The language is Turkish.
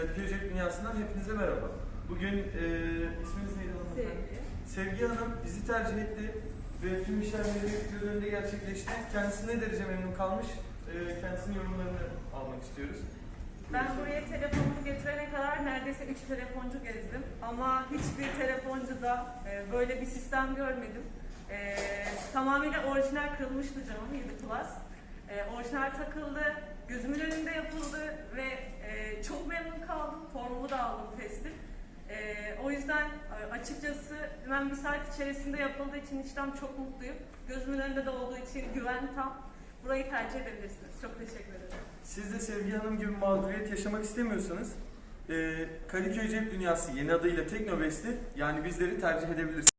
Cep Dünyası'ndan hepinize merhaba. Bugün e, isminiz neydi hanımefendi? Sevgi Hanım bizi tercih etti ve tüm işlemleri göz önünde gerçekleşti. Kendisi ne derece memnun kalmış? E, kendisinin yorumlarını almak istiyoruz. Ben buraya telefonumu getirene kadar neredeyse 3 telefoncu gezdim. Ama hiçbir telefoncuda e, böyle bir sistem görmedim. E, tamamıyla orijinal kırılmıştı camım 7 Plus. E, orijinal takıldı, gözümün önünde yapıldı kaldım. Formumu da aldım testi. E, o yüzden e, açıkçası hemen bir saat içerisinde yapıldığı için işlem çok mutluyum. Gözümün önünde de olduğu için güven tam. Burayı tercih edebilirsiniz. Çok teşekkür ederim. Siz de Sevgi Hanım gibi mağduriyet yaşamak istemiyorsanız e, Kadıköy Cep Dünyası yeni adıyla Teknobest'i yani bizleri tercih edebilirsiniz.